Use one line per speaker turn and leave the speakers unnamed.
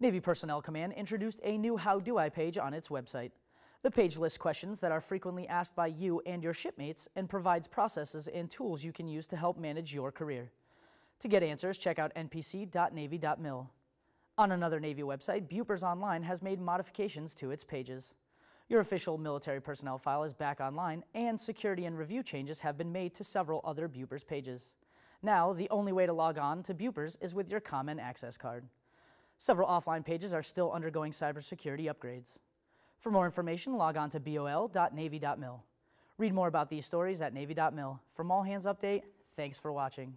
Navy Personnel Command introduced a new How Do I page on its website. The page lists questions that are frequently asked by you and your shipmates and provides processes and tools you can use to help manage your career. To get answers, check out npc.navy.mil. On another Navy website, Bupers Online has made modifications to its pages. Your official military personnel file is back online, and security and review changes have been made to several other Bupers pages. Now, the only way to log on to Bupers is with your Common Access Card. Several offline pages are still undergoing cybersecurity upgrades. For more information, log on to bol.navy.mil. Read more about these stories at navy.mil. From All Hands Update, thanks for watching.